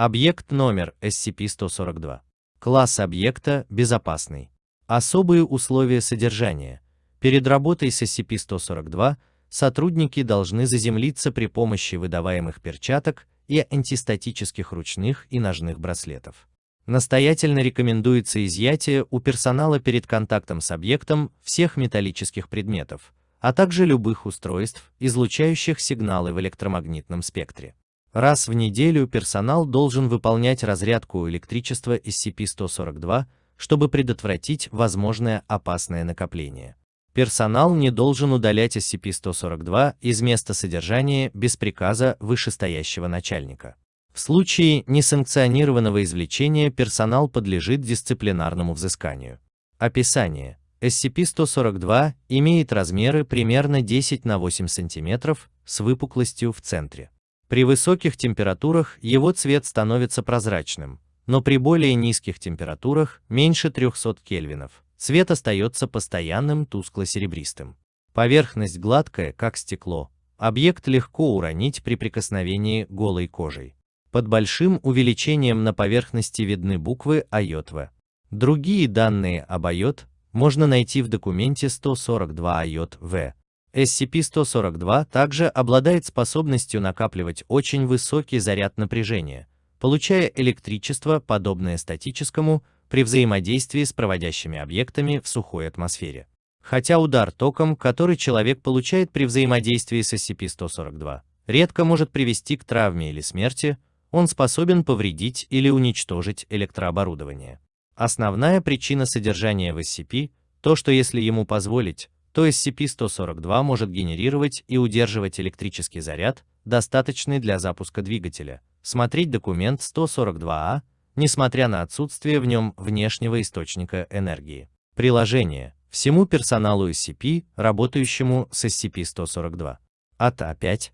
Объект номер SCP-142. Класс объекта безопасный. Особые условия содержания. Перед работой с SCP-142 сотрудники должны заземлиться при помощи выдаваемых перчаток и антистатических ручных и ножных браслетов. Настоятельно рекомендуется изъятие у персонала перед контактом с объектом всех металлических предметов, а также любых устройств, излучающих сигналы в электромагнитном спектре. Раз в неделю персонал должен выполнять разрядку электричества SCP-142, чтобы предотвратить возможное опасное накопление. Персонал не должен удалять SCP-142 из места содержания без приказа вышестоящего начальника. В случае несанкционированного извлечения персонал подлежит дисциплинарному взысканию. Описание. SCP-142 имеет размеры примерно 10 на 8 см с выпуклостью в центре. При высоких температурах его цвет становится прозрачным, но при более низких температурах, меньше 300 кельвинов, цвет остается постоянным тускло-серебристым. Поверхность гладкая, как стекло. Объект легко уронить при прикосновении голой кожей. Под большим увеличением на поверхности видны буквы IOTV. Другие данные об IOT можно найти в документе 142 IOT-V. SCP-142 также обладает способностью накапливать очень высокий заряд напряжения, получая электричество, подобное статическому, при взаимодействии с проводящими объектами в сухой атмосфере. Хотя удар током, который человек получает при взаимодействии с SCP-142, редко может привести к травме или смерти, он способен повредить или уничтожить электрооборудование. Основная причина содержания в SCP – то, что если ему позволить, то SCP-142 может генерировать и удерживать электрический заряд, достаточный для запуска двигателя. Смотреть документ 142А, несмотря на отсутствие в нем внешнего источника энергии. Приложение. Всему персоналу SCP, работающему с SCP-142. АТА 5.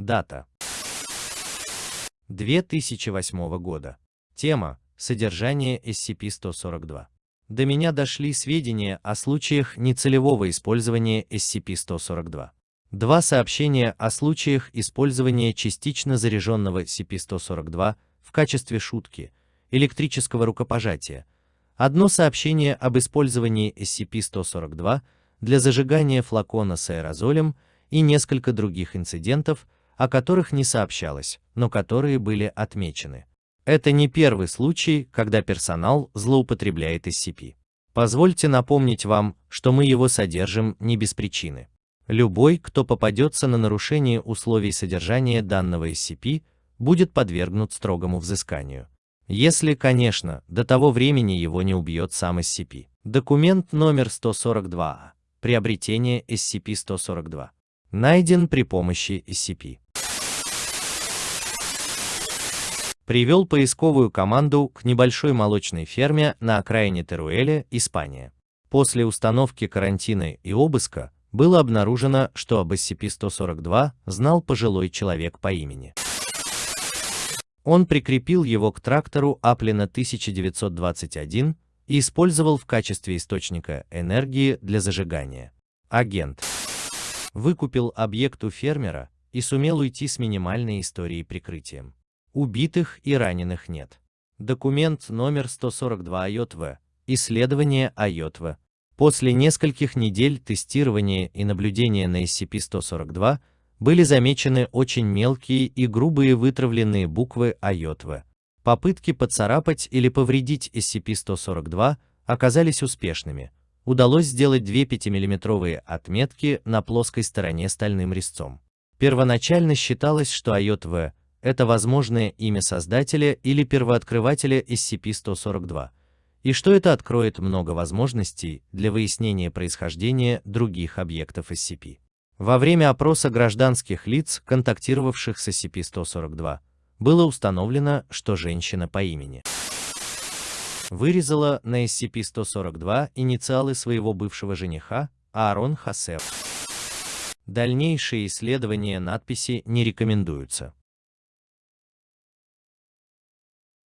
Дата. 2008 года. Тема. Содержание SCP-142. До меня дошли сведения о случаях нецелевого использования SCP-142. Два сообщения о случаях использования частично заряженного SCP-142 в качестве шутки, электрического рукопожатия. Одно сообщение об использовании SCP-142 для зажигания флакона с аэрозолем и несколько других инцидентов, о которых не сообщалось, но которые были отмечены. Это не первый случай, когда персонал злоупотребляет SCP. Позвольте напомнить вам, что мы его содержим не без причины. Любой, кто попадется на нарушение условий содержания данного SCP, будет подвергнут строгому взысканию. Если, конечно, до того времени его не убьет сам SCP. Документ номер 142. Приобретение SCP-142. Найден при помощи SCP. Привел поисковую команду к небольшой молочной ферме на окраине Теруэля, Испания. После установки карантина и обыска было обнаружено, что об SCP-142 знал пожилой человек по имени. Он прикрепил его к трактору Аплина 1921 и использовал в качестве источника энергии для зажигания. Агент выкупил объект у фермера и сумел уйти с минимальной историей прикрытием. Убитых и раненых нет. Документ номер 142 АЙОТВ. Исследование АЙОТВ. После нескольких недель тестирования и наблюдения на SCP-142 были замечены очень мелкие и грубые вытравленные буквы АЙОТВ. Попытки поцарапать или повредить SCP-142 оказались успешными. Удалось сделать две 5-мм отметки на плоской стороне стальным резцом. Первоначально считалось, что АЙОТВ это возможное имя создателя или первооткрывателя SCP-142, и что это откроет много возможностей для выяснения происхождения других объектов SCP. Во время опроса гражданских лиц, контактировавших с SCP-142, было установлено, что женщина по имени вырезала на SCP-142 инициалы своего бывшего жениха, Аарон Хасев. Дальнейшие исследования надписи не рекомендуются.